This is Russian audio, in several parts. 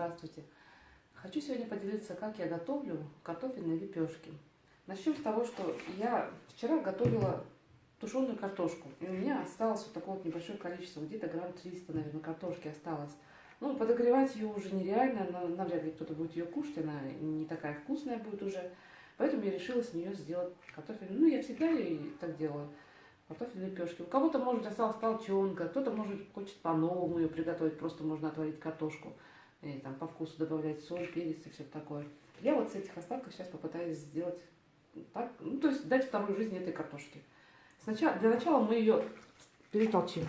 здравствуйте! Хочу сегодня поделиться, как я готовлю картофельные лепешки. Начнем с того, что я вчера готовила тушеную картошку. И у меня осталось вот такое вот небольшое количество, где-то грамм 300, наверное, картошки осталось. Ну, подогревать ее уже нереально, но навряд ли кто-то будет ее кушать, она не такая вкусная будет уже. Поэтому я решила с нее сделать картофель. Ну, я всегда ее так делаю картофельные лепешки. У кого-то, может, осталась толченка, кто-то, может, хочет по-новому ее приготовить, просто можно отварить картошку, и там по вкусу добавлять соль, перец и все такое. Я вот с этих остатков сейчас попытаюсь сделать так, ну, то есть дать вторую жизнь этой картошке. Сначала, для начала мы ее перетолчим.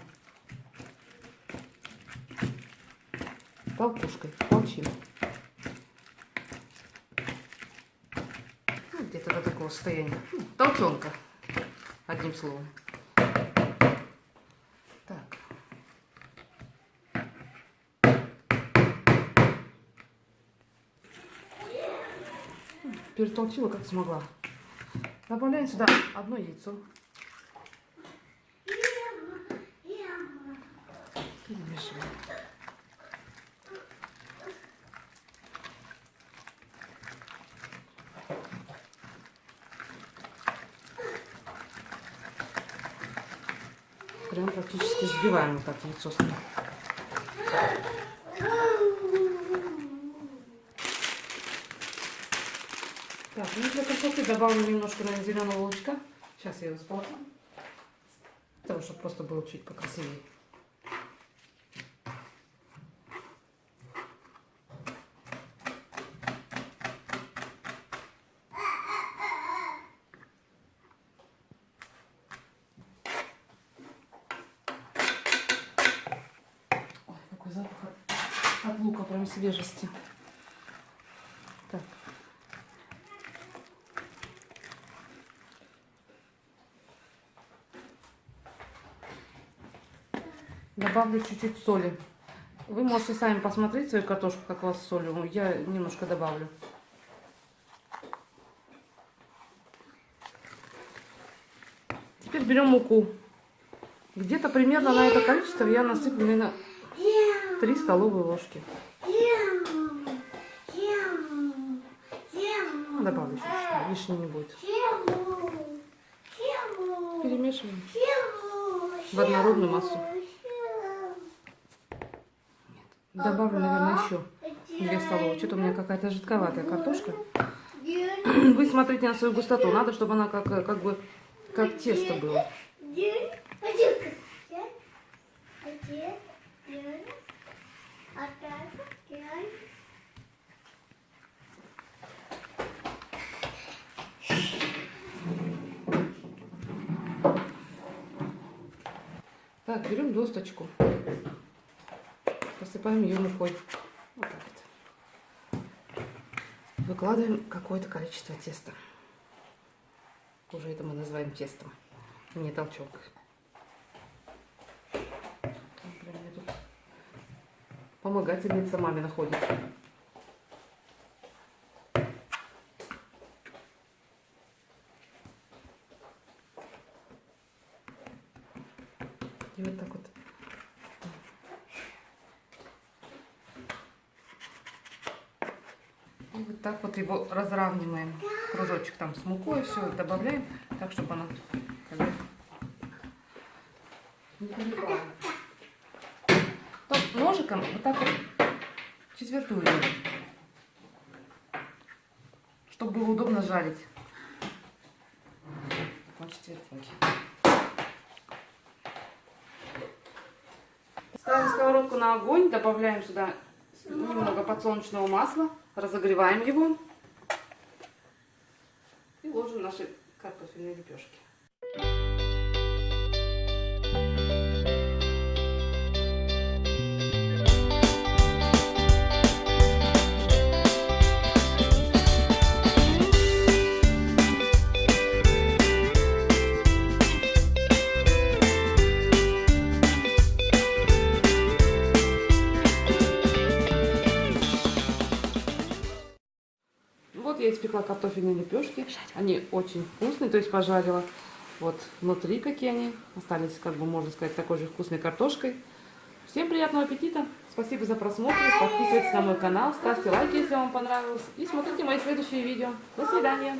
Толкушкой, толчим. Ну, Где-то до такого состояния. Толченка, одним словом. Перетолчила, как смогла. Добавляем сюда одно яйцо. Перемешиваем. Прям практически сбиваем вот так яйцо с Так, ну для красоты добавлю немножко, наверное, зеленого лучка. Сейчас я его сползу. Для того, чтобы просто было чуть покрасивее. Ой, какой запах от лука, прям свежести. Так. Добавлю чуть-чуть соли. Вы можете сами посмотреть свою картошку, как у вас с солью. Я немножко добавлю. Теперь берем муку. Где-то примерно на это количество я насыплю, наверное, 3 столовые ложки. Добавлю чуть-чуть, лишнего не будет. Перемешиваем в однородную массу. Добавлю, наверное, еще 2 столовые. Что-то у меня какая-то жидковатая картошка. Вы смотрите на свою густоту. Надо, чтобы она как, как бы как тесто было. Так, берем досточку посыпаем ее мукой. Вот так вот. Выкладываем какое-то количество теста. Уже это мы называем тестом, не толчок. Помогательница маме находит. И вот так вот И вот так вот его разравниваем. Кружочек там с мукой, все добавляем, так, чтобы она не ножиком вот так вот четвертую чтобы было удобно жарить. Вот четвертинки. Ставим сковородку на огонь, добавляем сюда немного подсолнечного масла, разогреваем его и ложим наши картофельные лепешки. Я испекла картофельные лепешки. Они очень вкусные, то есть пожарила. Вот внутри какие они. Остались, как бы можно сказать, такой же вкусной картошкой. Всем приятного аппетита! Спасибо за просмотр. Подписывайтесь на мой канал, ставьте лайки, если вам понравилось. И смотрите мои следующие видео. До свидания.